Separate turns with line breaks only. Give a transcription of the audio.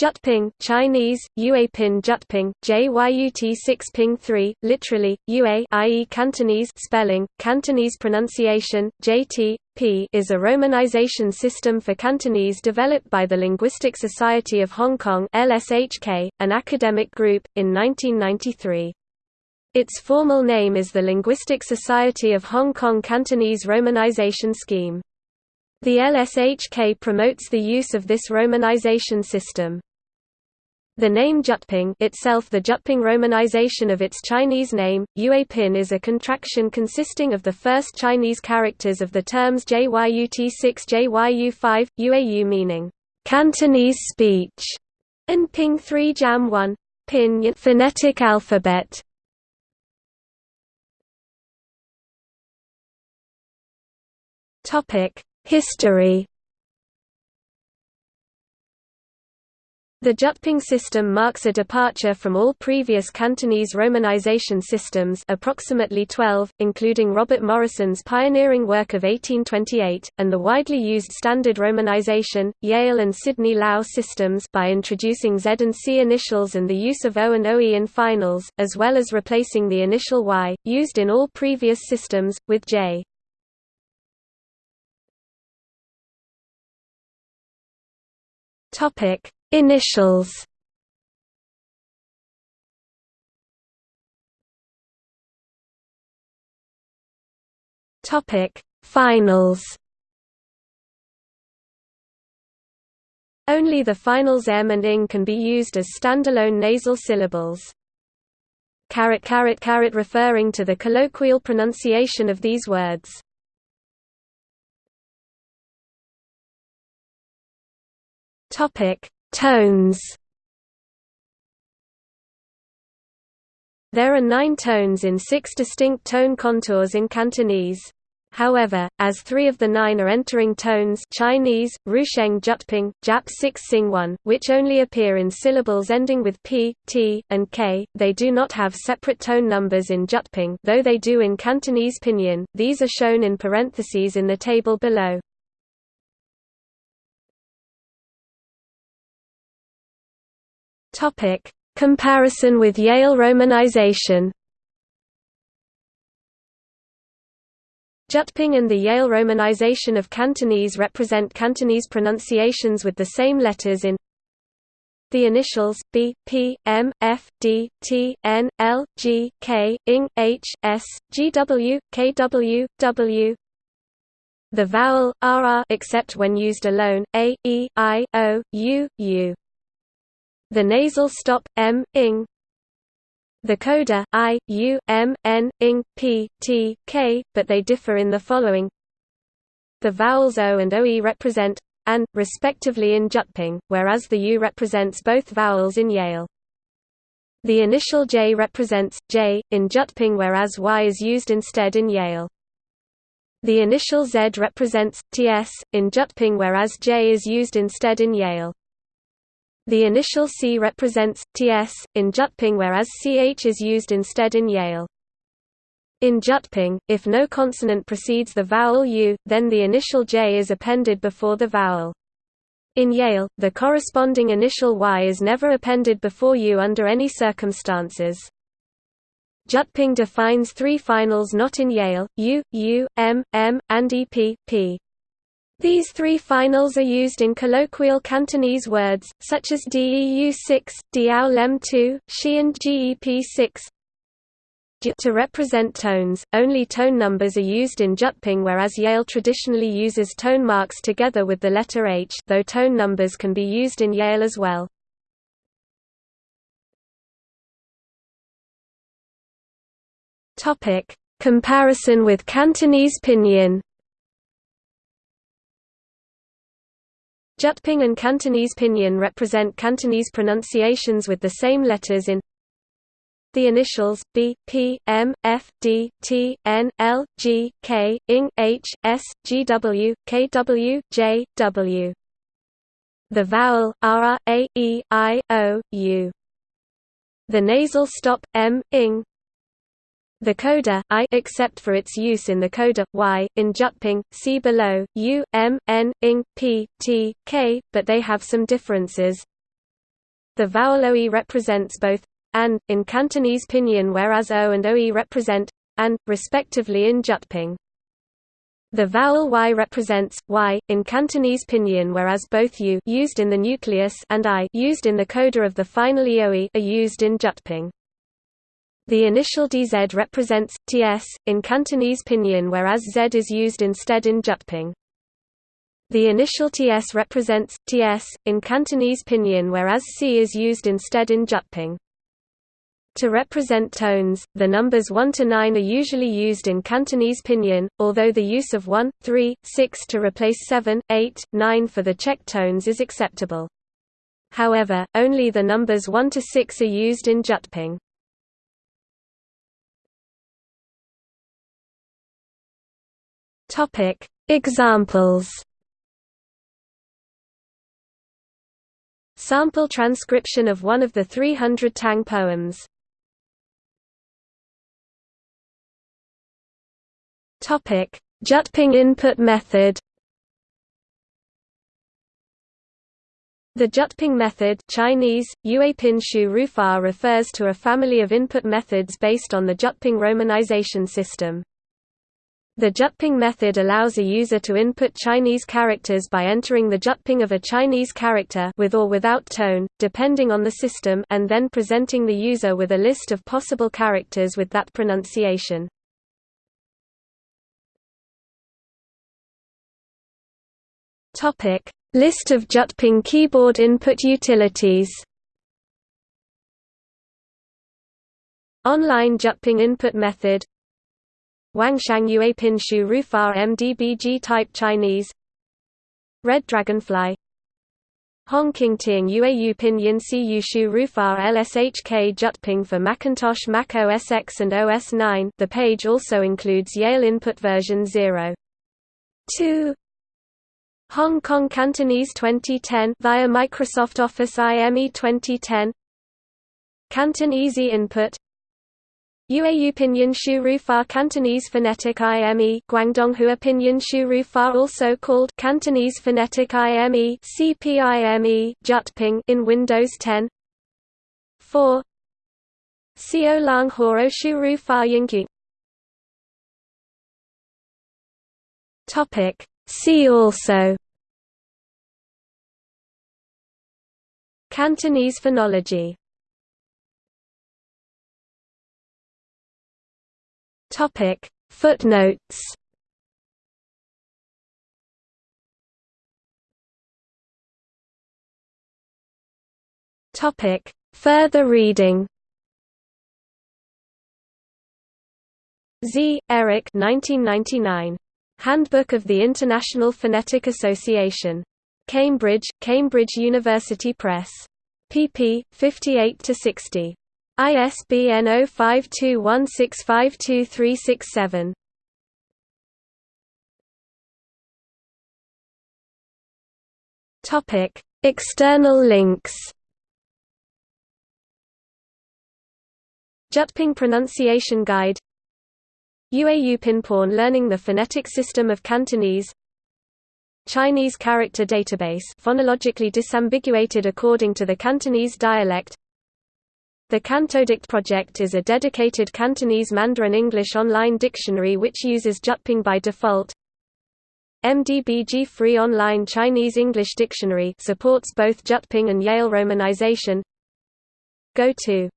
Jyutping Chinese, Yuepin Jyutping, JYUT 6 Ping 3, literally, Yue i.e. Cantonese spelling, Cantonese pronunciation, JT, P is a romanization system for Cantonese developed by the Linguistic Society of Hong Kong LSHK, an academic group, in 1993. Its formal name is the Linguistic Society of Hong Kong Cantonese Romanization Scheme. The LSHK promotes the use of this romanization system. The name Jyutping itself the Jyutping romanization of its Chinese name, Yuepin is a contraction consisting of the first Chinese characters of the terms JYUT6 JYU5, UAU meaning, Cantonese speech, and Ping 3 Jam 1, Pinyin phonetic alphabet. History The Jyutping system marks a departure from all previous Cantonese romanization systems approximately 12, including Robert Morrison's pioneering work of 1828, and the widely used standard romanization, Yale and Sydney Lau systems by introducing Z and C initials and the use of O and OE in finals, as well as replacing the initial Y, used in all previous systems, with J. Topic Initials Topic Finals Only the finals m and ing can be used as standalone nasal syllables. Caret caret caret referring to the colloquial pronunciation of these words. Topic Tones There are nine tones in six distinct tone contours in Cantonese. However, as three of the nine are entering tones Chinese, Rusheng Jyutping, Jap 6 Sing 1, which only appear in syllables ending with p, t, and k, they do not have separate tone numbers in Jyutping though they do in Cantonese Pinyin, these are shown in parentheses in the table below. Topic: Comparison with Yale romanization. Jyutping and the Yale romanization of Cantonese represent Cantonese pronunciations with the same letters in the initials B, P, M, F, D, T, N, L, G, K, ING, H, S, G, W, K, W, W. The vowel RR except when used alone, A, E, I, O, U, U. The nasal stop, m, ing. The coda, i, u, m, n, ing, p, t, k, but they differ in the following. The vowels o and oe represent and, respectively in Jyutping, whereas the u represents both vowels in Yale. The initial j represents j in Jyutping whereas y is used instead in Yale. The initial z represents ts in Jyutping whereas j is used instead in Yale. The initial C represents ts in Jyutping whereas ch is used instead in Yale. In Jyutping, if no consonant precedes the vowel u, then the initial j is appended before the vowel. In Yale, the corresponding initial y is never appended before u under any circumstances. Jyutping defines three finals not in Yale, u, u, m, m, and ep, p. These three finals are used in colloquial Cantonese words, such as DEU6, Diao Lem 2, Xian GEP6. To represent tones, only tone numbers are used in Jyutping whereas Yale traditionally uses tone marks together with the letter H though tone numbers can be used in Yale as well. Comparison with Cantonese pinyin Jyutping and Cantonese pinyin represent Cantonese pronunciations with the same letters in the initials B, P, M, F, D, T, N, L, G, K, ING, H, S, G, W, K, W, J, W. The vowel R, A, E, I, O, U. The nasal stop M, ing, the coda I except for its use in the coda Y in Jyutping, see below, U, M, N, ing, P, T, K, but they have some differences. The vowel OE represents both and in Cantonese pinyin whereas O and OE represent and respectively in Jyutping. The vowel y represents y in Cantonese pinyin whereas both u used in the nucleus and i used in the coda of the final eoe are used in Jyutping. The initial dz represents ts in Cantonese pinyin whereas z is used instead in Jyutping. The initial ts represents ts in Cantonese pinyin whereas c is used instead in Jyutping. To represent tones, the numbers 1 to 9 are usually used in Cantonese pinyin, although the use of 1, 3, 6 to replace 7, 8, 9 for the check tones is acceptable. However, only the numbers 1 to 6 are used in Jyutping. Topic: Examples. Sample transcription of one of the 300 Tang poems. Topic: Jyutping input method. The Jyutping method Chinese, Rufa refers to a family of input methods based on the Jyutping romanization system. The Jyutping method allows a user to input Chinese characters by entering the Jyutping of a Chinese character with or without tone, depending on the system and then presenting the user with a list of possible characters with that pronunciation. List of Jyutping keyboard input utilities. Online Jyutping input method. Wangshang Yuepin Shu Rufar MDBG type Chinese. Red Dragonfly. Hongqing Ting Yueyu Pinyin Cu Shu Rufar LSHK Jyutping for Macintosh Mac OS X and OS 9. The page also includes Yale input version 0. 2 Hong Kong Cantonese 2010 via Microsoft Office IME 2010 Canton Easy Input UAU Pinyin Shu Rufar Cantonese Phonetic IME Guangdonghua Pinyin Shu Rufar also called Cantonese Phonetic IME CPIME Jyutping in Windows 10 4 Xiao Lang Horo Rufar Yingyu Topic. See also. Cantonese phonology Topic Footnotes Topic Further reading Z. Eric 1999. Handbook of the International Phonetic Association. Cambridge, Cambridge University Press. pp. 58–60. ISBN 0521652367. Topic: External links. Jyutping Pronunciation Guide UAU Pinporn Learning the Phonetic System of Cantonese Chinese Character Database phonologically disambiguated according to the Cantonese dialect The Cantodict project is a dedicated Cantonese Mandarin English online dictionary which uses Jyutping by default. MDBG Free Online Chinese English Dictionary supports both Jyutping and Yale romanization. Go to